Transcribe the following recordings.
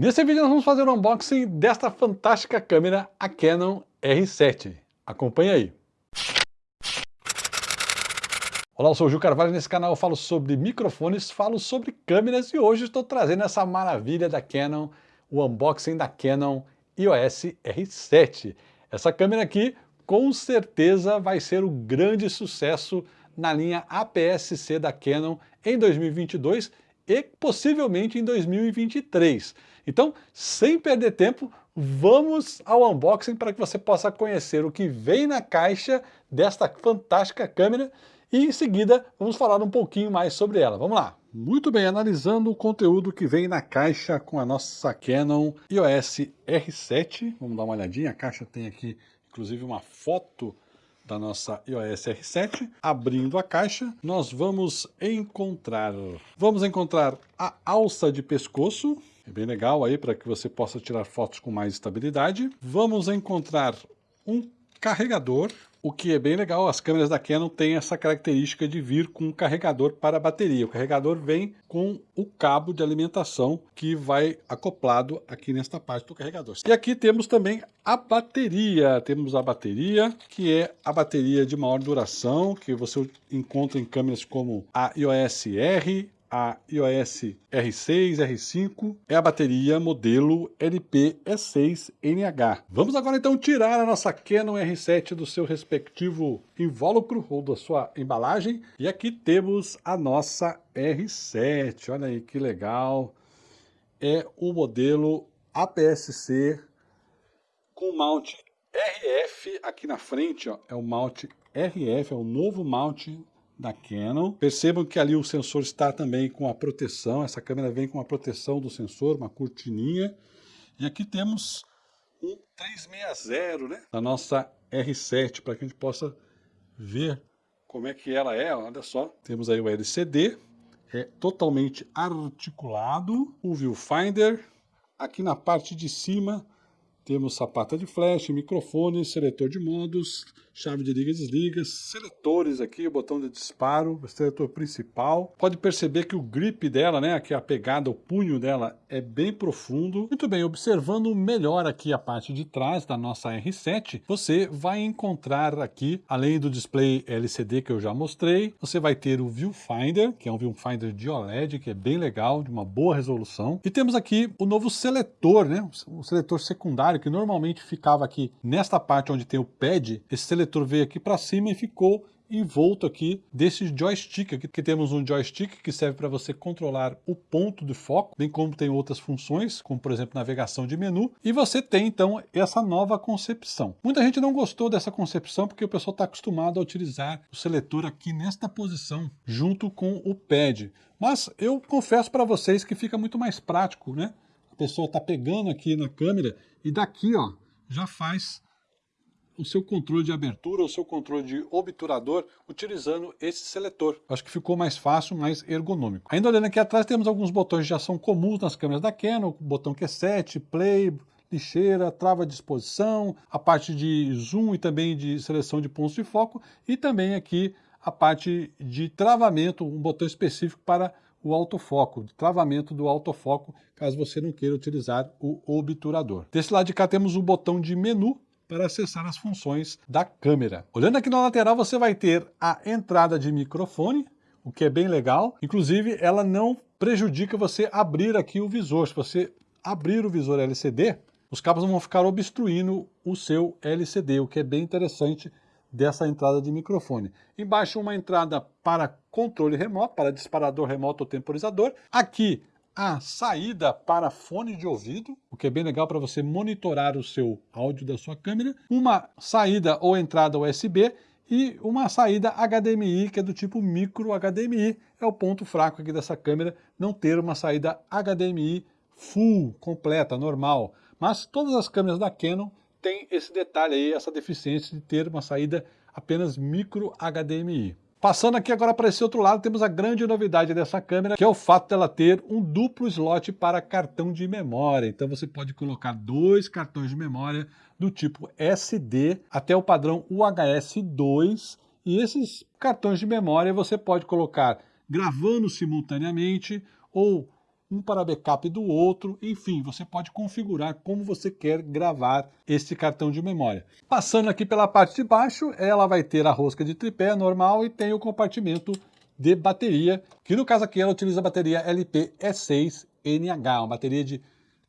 Nesse vídeo nós vamos fazer um unboxing desta fantástica câmera, a Canon R7. Acompanhe aí. Olá, eu sou o Gil Carvalho nesse canal eu falo sobre microfones, falo sobre câmeras e hoje estou trazendo essa maravilha da Canon, o unboxing da Canon EOS R7. Essa câmera aqui com certeza vai ser o grande sucesso na linha APS-C da Canon em 2022 e possivelmente em 2023. Então, sem perder tempo, vamos ao unboxing para que você possa conhecer o que vem na caixa desta fantástica câmera e em seguida vamos falar um pouquinho mais sobre ela. Vamos lá! Muito bem, analisando o conteúdo que vem na caixa com a nossa Canon EOS R7, vamos dar uma olhadinha, a caixa tem aqui inclusive uma foto da nossa iOS R7. Abrindo a caixa, nós vamos encontrar, vamos encontrar a alça de pescoço, é bem legal aí para que você possa tirar fotos com mais estabilidade. Vamos encontrar um carregador, o que é bem legal, as câmeras da Canon têm essa característica de vir com um carregador para bateria. O carregador vem com o cabo de alimentação que vai acoplado aqui nesta parte do carregador. E aqui temos também a bateria. Temos a bateria, que é a bateria de maior duração, que você encontra em câmeras como a iOS R, a iOS R6, R5 é a bateria modelo LP-E6NH. Vamos agora então tirar a nossa Canon R7 do seu respectivo invólucro ou da sua embalagem. E aqui temos a nossa R7, olha aí que legal. É o modelo APS-C com mount RF aqui na frente, ó, é o mount RF, é o novo mount da Canon. Percebam que ali o sensor está também com a proteção, essa câmera vem com a proteção do sensor, uma cortininha. E aqui temos um 360, né? Da nossa R7, para que a gente possa ver como é que ela é, olha só. Temos aí o LCD, é totalmente articulado, o viewfinder, aqui na parte de cima temos sapata de flash, microfone, seletor de modos, chave de liga e desliga, seletores aqui, o botão de disparo, seletor principal. Pode perceber que o grip dela, né, aqui a pegada, o punho dela é bem profundo. Muito bem, observando melhor aqui a parte de trás da nossa R7, você vai encontrar aqui, além do display LCD que eu já mostrei, você vai ter o viewfinder, que é um viewfinder de OLED, que é bem legal, de uma boa resolução. E temos aqui o novo seletor, né, o seletor secundário, que normalmente ficava aqui nesta parte onde tem o pad, esse seletor veio aqui para cima e ficou envolto aqui desse joystick aqui, que temos um joystick que serve para você controlar o ponto de foco, bem como tem outras funções, como por exemplo navegação de menu, e você tem então essa nova concepção. Muita gente não gostou dessa concepção porque o pessoal está acostumado a utilizar o seletor aqui nesta posição, junto com o pad, mas eu confesso para vocês que fica muito mais prático, né? Pessoa está pegando aqui na câmera e daqui, ó, já faz o seu controle de abertura, o seu controle de obturador, utilizando esse seletor. Acho que ficou mais fácil, mais ergonômico. Ainda olhando aqui atrás, temos alguns botões de ação comuns nas câmeras da Canon, botão Q7, Play, lixeira, trava de exposição, a parte de zoom e também de seleção de pontos de foco, e também aqui a parte de travamento, um botão específico para o autofoco, travamento do autofoco, caso você não queira utilizar o obturador. Desse lado de cá temos o botão de menu para acessar as funções da câmera. Olhando aqui na lateral, você vai ter a entrada de microfone, o que é bem legal. Inclusive, ela não prejudica você abrir aqui o visor. Se você abrir o visor LCD, os cabos vão ficar obstruindo o seu LCD, o que é bem interessante dessa entrada de microfone. Embaixo uma entrada para controle remoto, para disparador remoto ou temporizador. Aqui a saída para fone de ouvido, o que é bem legal para você monitorar o seu áudio da sua câmera. Uma saída ou entrada USB e uma saída HDMI, que é do tipo micro HDMI. É o ponto fraco aqui dessa câmera, não ter uma saída HDMI full, completa, normal. Mas todas as câmeras da Canon tem esse detalhe aí, essa deficiência de ter uma saída apenas micro HDMI. Passando aqui agora para esse outro lado, temos a grande novidade dessa câmera, que é o fato dela ter um duplo slot para cartão de memória. Então você pode colocar dois cartões de memória do tipo SD até o padrão UHS-2, e esses cartões de memória você pode colocar gravando simultaneamente ou um para backup do outro, enfim, você pode configurar como você quer gravar este cartão de memória. Passando aqui pela parte de baixo, ela vai ter a rosca de tripé normal e tem o compartimento de bateria, que no caso aqui ela utiliza a bateria LP-E6NH, uma bateria de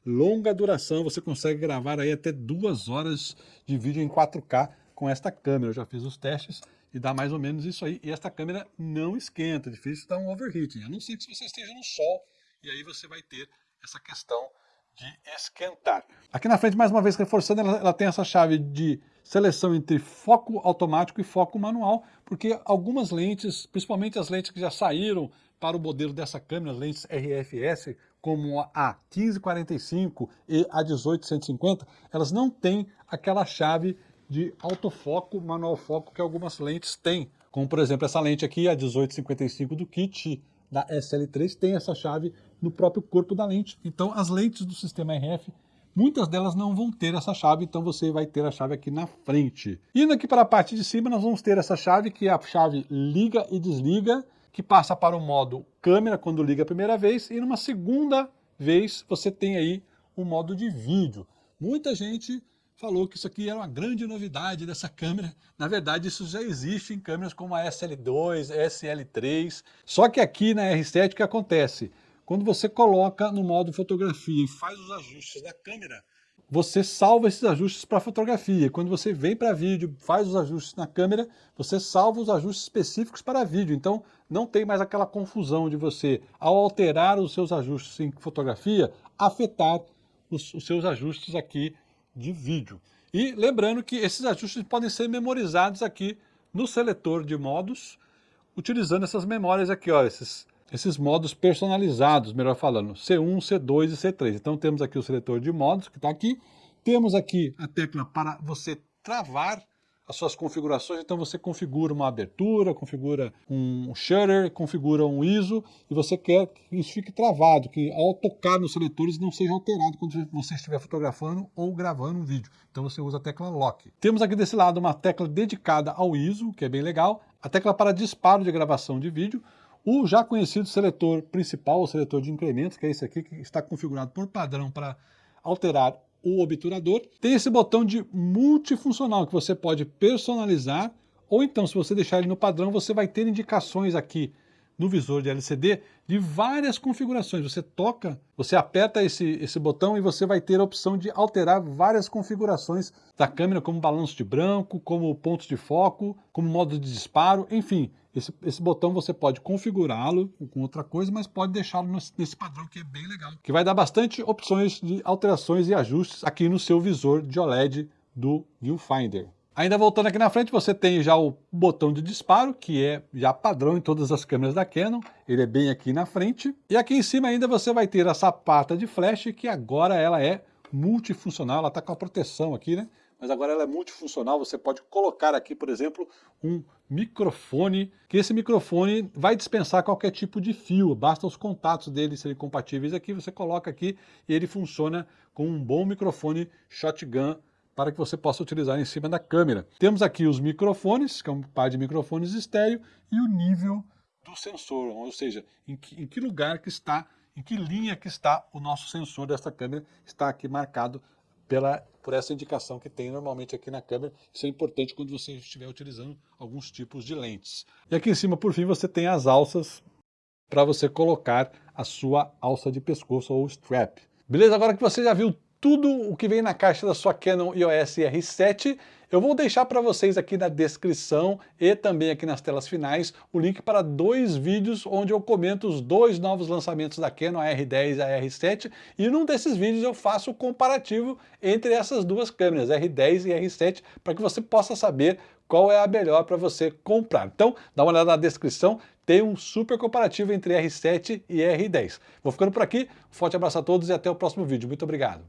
longa duração, você consegue gravar aí até duas horas de vídeo em 4K com esta câmera, eu já fiz os testes e dá mais ou menos isso aí, e esta câmera não esquenta, é difícil dar um overheating, a não ser que você esteja no sol, e aí você vai ter essa questão de esquentar. Aqui na frente, mais uma vez reforçando, ela, ela, tem essa chave de seleção entre foco automático e foco manual, porque algumas lentes, principalmente as lentes que já saíram para o modelo dessa câmera, lentes RFS, como a 1545 e a 1850, elas não têm aquela chave de autofoco, manual foco que algumas lentes têm. Como por exemplo essa lente aqui, a 1855 do kit da SL3, tem essa chave no próprio corpo da lente. Então as lentes do sistema RF, muitas delas não vão ter essa chave, então você vai ter a chave aqui na frente. Indo aqui para a parte de cima, nós vamos ter essa chave, que é a chave liga e desliga, que passa para o modo câmera quando liga a primeira vez, e numa segunda vez você tem aí o modo de vídeo. Muita gente falou que isso aqui era uma grande novidade dessa câmera. Na verdade, isso já existe em câmeras como a SL2, SL3. Só que aqui na R7 o que acontece? Quando você coloca no modo fotografia e faz os ajustes da câmera, você salva esses ajustes para fotografia. Quando você vem para vídeo, faz os ajustes na câmera, você salva os ajustes específicos para vídeo. Então, não tem mais aquela confusão de você, ao alterar os seus ajustes em fotografia, afetar os, os seus ajustes aqui de vídeo. E lembrando que esses ajustes podem ser memorizados aqui no seletor de modos, utilizando essas memórias aqui, ó, esses, esses modos personalizados, melhor falando, C1, C2 e C3. Então temos aqui o seletor de modos, que está aqui, temos aqui a tecla para você travar as suas configurações, então você configura uma abertura, configura um shutter, configura um ISO, e você quer que isso fique travado, que ao tocar nos seletores não seja alterado quando você estiver fotografando ou gravando um vídeo. Então você usa a tecla Lock. Temos aqui desse lado uma tecla dedicada ao ISO, que é bem legal, a tecla para disparo de gravação de vídeo, o já conhecido seletor principal, o seletor de incrementos, que é esse aqui, que está configurado por padrão para alterar o obturador. Tem esse botão de multifuncional que você pode personalizar, ou então se você deixar ele no padrão, você vai ter indicações aqui no visor de LCD de várias configurações. Você toca, você aperta esse, esse botão e você vai ter a opção de alterar várias configurações da câmera, como balanço de branco, como pontos de foco, como modo de disparo, enfim. Esse, esse botão você pode configurá-lo com outra coisa, mas pode deixá-lo nesse padrão que é bem legal. Que vai dar bastante opções de alterações e ajustes aqui no seu visor de OLED do Viewfinder. Ainda voltando aqui na frente, você tem já o botão de disparo, que é já padrão em todas as câmeras da Canon. Ele é bem aqui na frente. E aqui em cima ainda você vai ter a sapata de flash, que agora ela é multifuncional. Ela está com a proteção aqui, né? Mas agora ela é multifuncional. Você pode colocar aqui, por exemplo, um microfone, que esse microfone vai dispensar qualquer tipo de fio. Basta os contatos dele serem compatíveis aqui. Você coloca aqui e ele funciona com um bom microfone shotgun para que você possa utilizar em cima da câmera. Temos aqui os microfones, que é um par de microfones estéreo, e o nível do sensor, ou seja, em que, em que lugar que está, em que linha que está o nosso sensor desta câmera, está aqui marcado pela, por essa indicação que tem normalmente aqui na câmera. Isso é importante quando você estiver utilizando alguns tipos de lentes. E aqui em cima, por fim, você tem as alças para você colocar a sua alça de pescoço ou strap. Beleza? Agora que você já viu tudo o que vem na caixa da sua Canon EOS R7. Eu vou deixar para vocês aqui na descrição e também aqui nas telas finais o link para dois vídeos onde eu comento os dois novos lançamentos da Canon, a R10 e a R7, e num desses vídeos eu faço o comparativo entre essas duas câmeras, R10 e R7, para que você possa saber qual é a melhor para você comprar. Então, dá uma olhada na descrição, tem um super comparativo entre R7 e R10. Vou ficando por aqui, um forte abraço a todos e até o próximo vídeo. Muito obrigado.